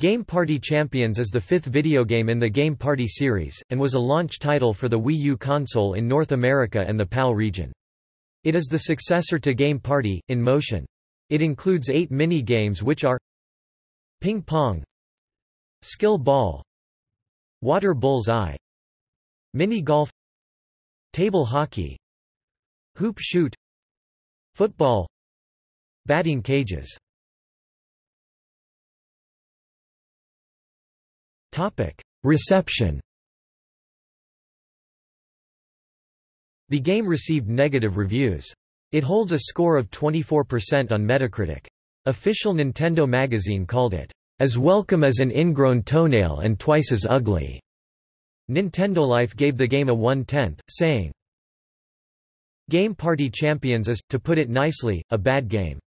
Game Party Champions is the fifth video game in the Game Party series, and was a launch title for the Wii U console in North America and the PAL region. It is the successor to Game Party, in motion. It includes eight mini-games which are Ping Pong Skill Ball Water Bull's Eye Mini Golf Table Hockey Hoop Shoot Football Batting Cages Reception The game received negative reviews. It holds a score of 24% on Metacritic. Official Nintendo magazine called it, "...as welcome as an ingrown toenail and twice as ugly." Nintendo Life gave the game a one-tenth, saying, Game Party Champions is, to put it nicely, a bad game.